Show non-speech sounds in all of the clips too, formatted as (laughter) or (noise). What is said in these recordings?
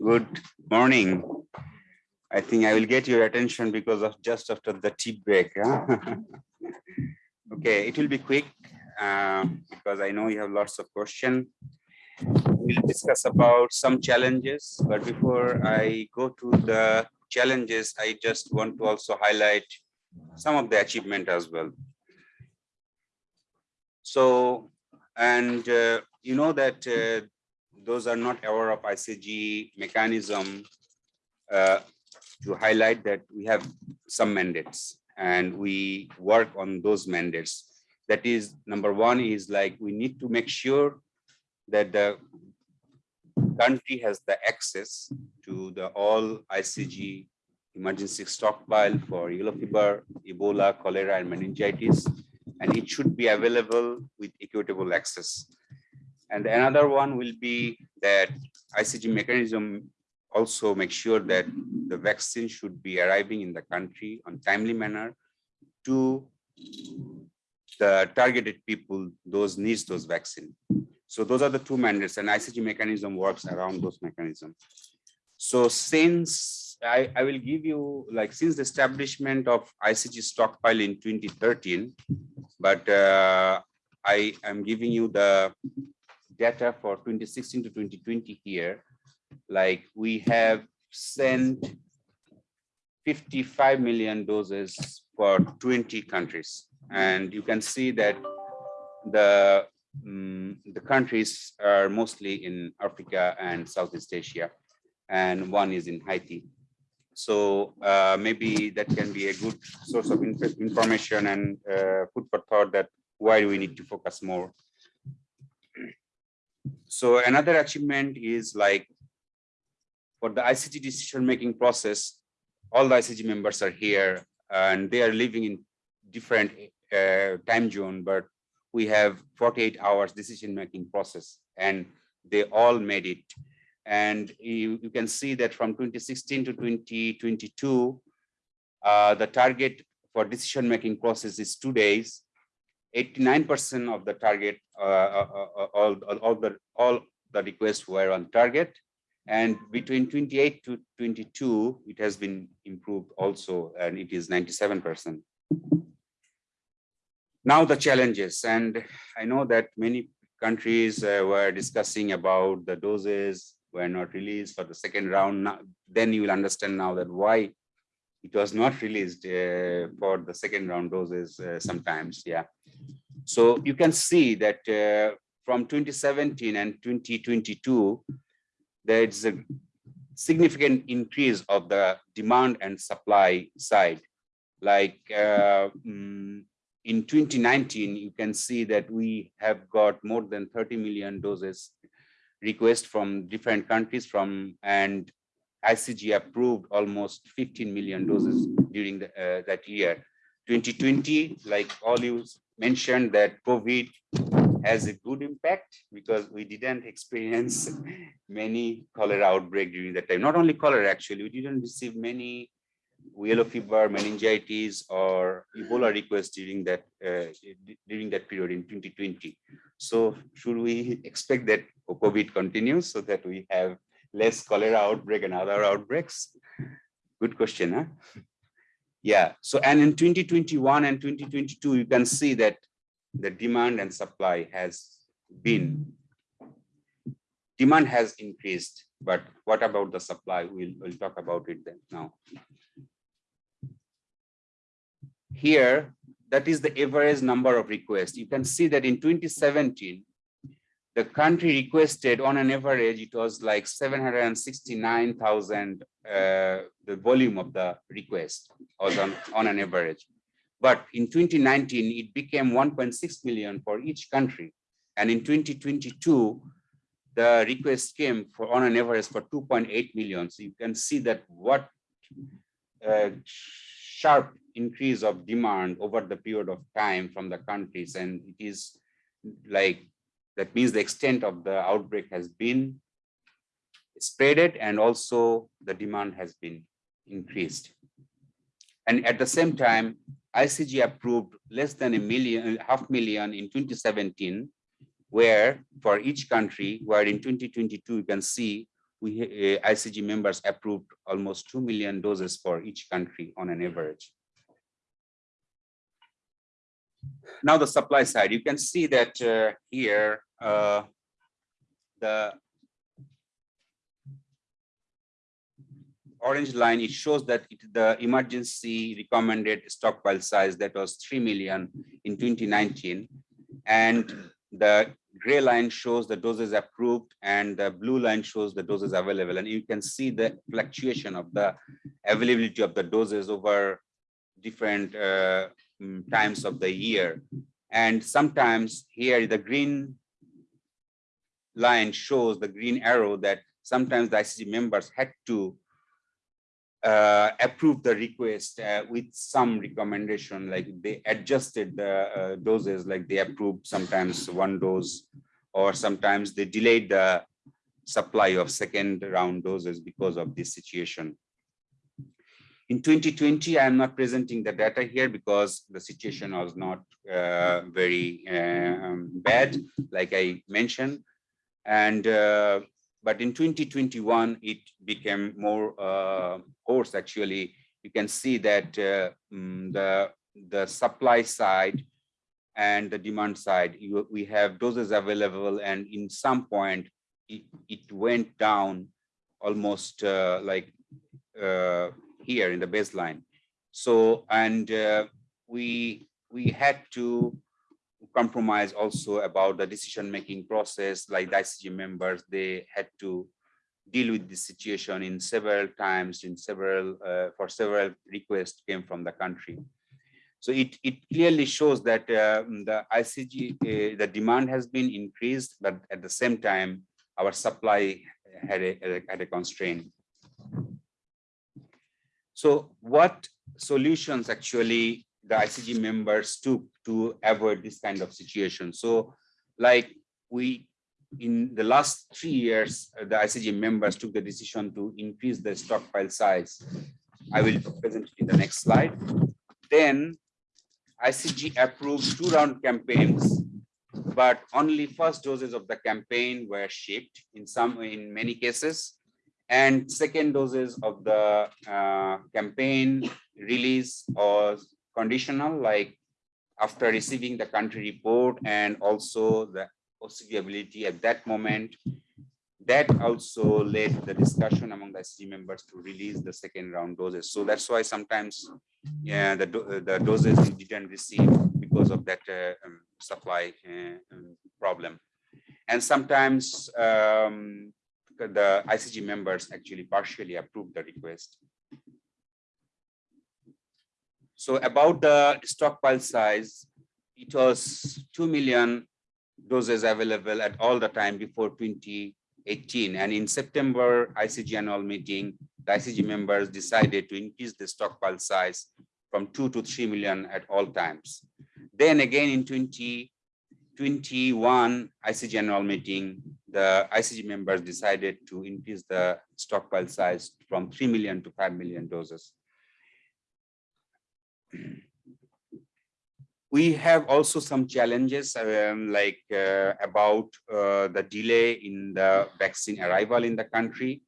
Good morning. I think I will get your attention because of just after the tea break. huh? (laughs) okay, it will be quick uh, because I know you have lots of questions. We'll discuss about some challenges, but before I go to the challenges, I just want to also highlight some of the achievement as well. So, and uh, you know that uh, those are not aware of ICG mechanism uh, to highlight that we have some mandates and we work on those mandates. That is number one is like we need to make sure that the country has the access to the all ICG emergency stockpile for yellow fever, Ebola, cholera, and meningitis, and it should be available with equitable access. And another one will be that ICG mechanism also make sure that the vaccine should be arriving in the country on timely manner to the targeted people, those needs those vaccine. So those are the two mandates and ICG mechanism works around those mechanisms. So since I, I will give you like since the establishment of ICG stockpile in 2013, but uh, I am giving you the data for 2016 to 2020 here, like we have sent 55 million doses for 20 countries. And you can see that the, um, the countries are mostly in Africa and Southeast Asia, and one is in Haiti. So uh, maybe that can be a good source of information and uh, food for thought that why do we need to focus more so another achievement is like for the ICG decision-making process, all the ICG members are here and they are living in different uh, time zone, but we have 48 hours decision-making process and they all made it. And you, you, can see that from 2016 to 2022, uh, the target for decision-making process is two days 89% of the target, uh, uh, uh, all, all, the all the requests were on target. And between 28 to 22, it has been improved also, and it is 97%. Now the challenges, and I know that many countries uh, were discussing about the doses were not released for the second round. Now, then you will understand now that why it was not released uh, for the second round doses uh, sometimes yeah. So you can see that uh, from 2017 and 2022 there's a significant increase of the demand and supply side. Like uh, mm, in 2019 you can see that we have got more than 30 million doses request from different countries from and ICG approved almost 15 million doses during the, uh, that year. 2020, like all you mentioned that COVID has a good impact because we didn't (laughs) experience many cholera outbreak during that time. Not only cholera, actually, we didn't receive many yellow fever, meningitis, or Ebola requests during that uh, during that period in 2020. So should we (laughs) expect that COVID continues so that we have less cholera outbreak and other outbreaks? Good question, huh? Yeah, so and in 2021 and 2022, you can see that the demand and supply has been, demand has increased, but what about the supply? We'll, we'll talk about it then now. Here, that is the average number of requests. You can see that in 2017, the country requested on an average, it was like 769,000, uh, the volume of the request was on, on an average. But in 2019, it became 1.6 million for each country. And in 2022, the request came for on an average for 2.8 million. So you can see that what uh, sharp increase of demand over the period of time from the countries. And it is like that means the extent of the outbreak has been spreaded and also the demand has been increased. And at the same time, ICG approved less than a million, half million in 2017, where for each country, where in 2022, you can see we uh, ICG members approved almost 2 million doses for each country on an average. Now the supply side, you can see that uh, here uh, the orange line, it shows that it, the emergency recommended stockpile size that was 3 million in 2019. And the gray line shows the doses approved and the blue line shows the doses available. And you can see the fluctuation of the availability of the doses over different uh, times of the year. And sometimes here the green line shows the green arrow that sometimes the ICG members had to uh, approved the request uh, with some recommendation, like they adjusted the uh, doses, like they approved sometimes one dose, or sometimes they delayed the supply of second round doses because of this situation. In 2020, I am not presenting the data here because the situation was not uh, very uh, um, bad, like I mentioned. And uh, but in 2021, it became more uh, course actually. You can see that uh, mm, the, the supply side and the demand side, you, we have doses available and in some point it, it went down almost uh, like uh, here in the baseline. So, and uh, we, we had to compromise also about the decision-making process, like the ICG members, they had to deal with this situation in several times, in several, uh, for several requests came from the country. So it, it clearly shows that uh, the ICG, uh, the demand has been increased, but at the same time, our supply had a, had a constraint. So what solutions actually the ICG members took to avoid this kind of situation. So like we, in the last three years, uh, the ICG members took the decision to increase the stockpile size. I will present it in the next slide. Then ICG approved two round campaigns, but only first doses of the campaign were shipped in some, in many cases. And second doses of the uh, campaign release or conditional, like after receiving the country report and also the OCV ability at that moment, that also led the discussion among the ICG members to release the second round doses. So that's why sometimes yeah, the, the doses didn't receive because of that uh, um, supply uh, um, problem. And sometimes um, the ICG members actually partially approved the request. So about the stockpile size, it was 2 million doses available at all the time before 2018. And in September ICG annual meeting, the ICG members decided to increase the stockpile size from 2 to 3 million at all times. Then again in 2021 ICG annual meeting, the ICG members decided to increase the stockpile size from 3 million to 5 million doses (clears throat) we have also some challenges um, like uh, about uh, the delay in the vaccine arrival in the country.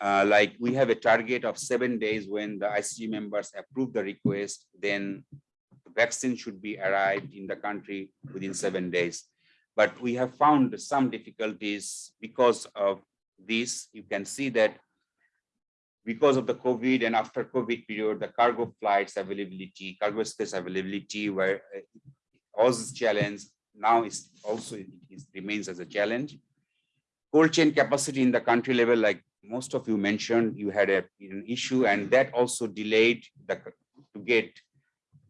Uh, like we have a target of seven days when the ICG members approve the request, then the vaccine should be arrived in the country within seven days. But we have found some difficulties because of this. You can see that because of the COVID and after COVID period, the cargo flights availability, cargo space availability were uh, was challenge. Now is also it, it remains as a challenge. Cold chain capacity in the country level, like most of you mentioned, you had a, an issue and that also delayed the to get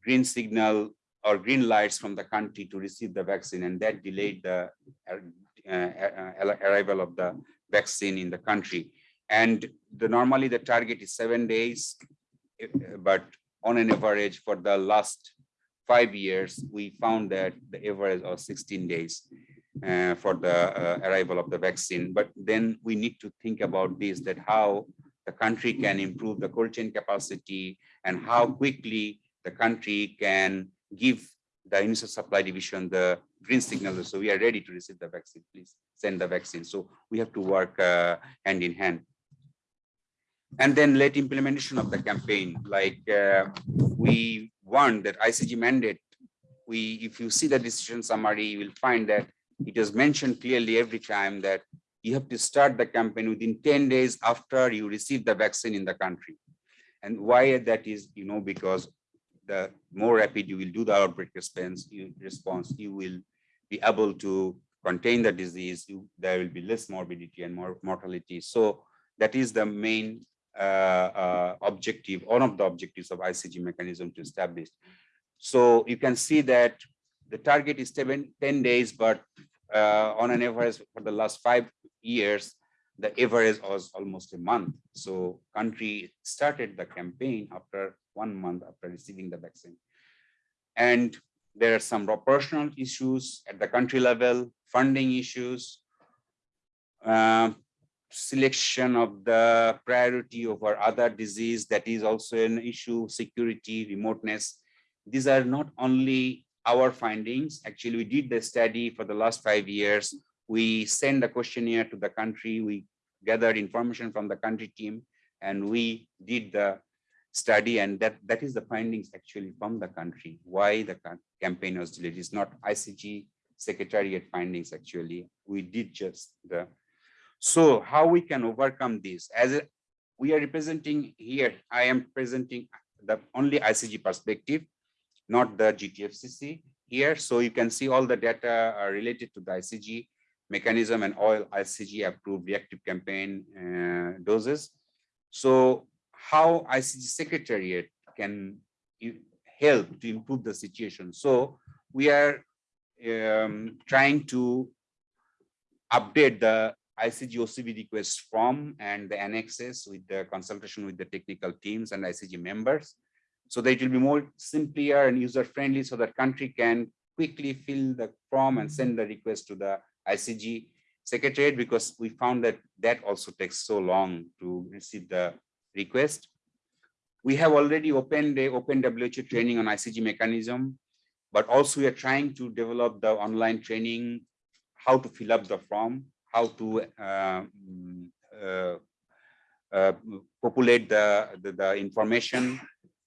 green signal or green lights from the country to receive the vaccine and that delayed the uh, uh, arrival of the vaccine in the country and the normally the target is seven days, eh, but on an average for the last five years, we found that the average of 16 days uh, for the uh, arrival of the vaccine. But then we need to think about this, that how the country can improve the cold chain capacity and how quickly the country can give the UNICEF supply division the green signal. So we are ready to receive the vaccine. Please send the vaccine. So we have to work uh, hand in hand. And then late implementation of the campaign, like uh, we want that ICG mandate. We, if you see the decision summary, you will find that it is mentioned clearly every time that you have to start the campaign within 10 days after you receive the vaccine in the country. And why that is, you know, because the more rapid you will do the outbreak response, you, response, you will be able to contain the disease, you, there will be less morbidity and more mortality. So that is the main uh, uh, objective, one of the objectives of ICG mechanism to establish. So you can see that the target is seven, 10 days, but uh, on an average for the last five years, the average was almost a month. So country started the campaign after one month after receiving the vaccine. And there are some operational issues at the country level, funding issues, uh, selection of the priority over other disease that is also an issue, security, remoteness. These are not only our findings. Actually, we did the study for the last five years. We send a questionnaire to the country. We gathered information from the country team and we did the study and that that is the findings actually from the country why the campaign was delayed. Is not icg secretariat findings actually. We did just the so how we can overcome this? As we are representing here i am presenting the only icg perspective not the gtfcc here. So you can see all the data are related to the icg mechanism and all icg approved reactive campaign uh, doses. So how ICG Secretariat can help to improve the situation. So we are um, trying to update the ICG OCV request form and the annexes with the consultation with the technical teams and ICG members. So that it will be more simpler and user friendly so that country can quickly fill the form and send the request to the ICG secretariat because we found that that also takes so long to receive the request. We have already opened a open WHO training on ICG mechanism, but also we are trying to develop the online training, how to fill up the form, how to uh, uh, uh, populate the, the, the, information.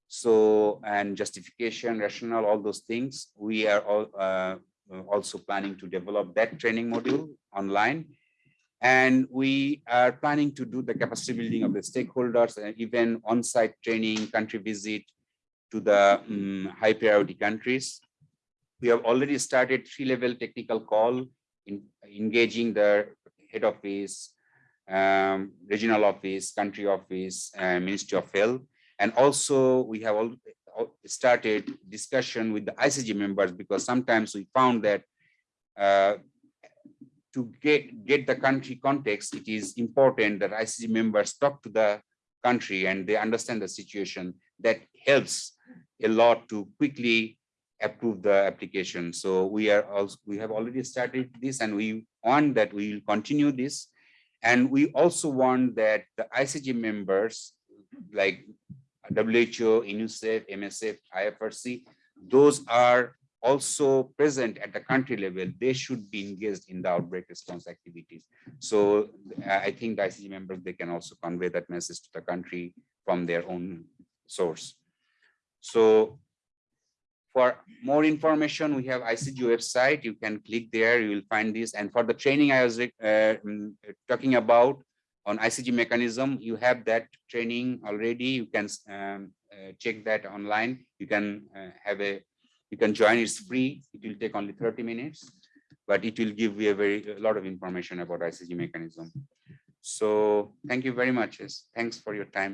So, and justification, rationale, all those things. We are all, uh, also planning to develop that training module online and we are planning to do the capacity building of the stakeholders and even on-site training, country visit to the um, high priority countries. We have already started three-level technical call in engaging the head office, um, regional office, country office, uh, Ministry of Health. And also we have all started discussion with the ICG members because sometimes we found that uh, to get, get the country context, it is important that ICG members talk to the country and they understand the situation. That helps a lot to quickly approve the application. So we are also we have already started this and we want that we will continue this. And we also want that the ICG members like WHO, UNICEF, MSF, IFRC, those are also present at the country level, they should be engaged in the outbreak response activities. So I think the ICG members, they can also convey that message to the country from their own source. So for more information, we have ICG website. You can click there, you will find this. And for the training I was uh, mm, talking about on ICG mechanism, you have that training already. You can um, uh, check that online. You can uh, have a you can join, it's free. It will take only 30 minutes, but it will give you a very a lot of information about ICG mechanism. So thank you very much. Thanks for your time.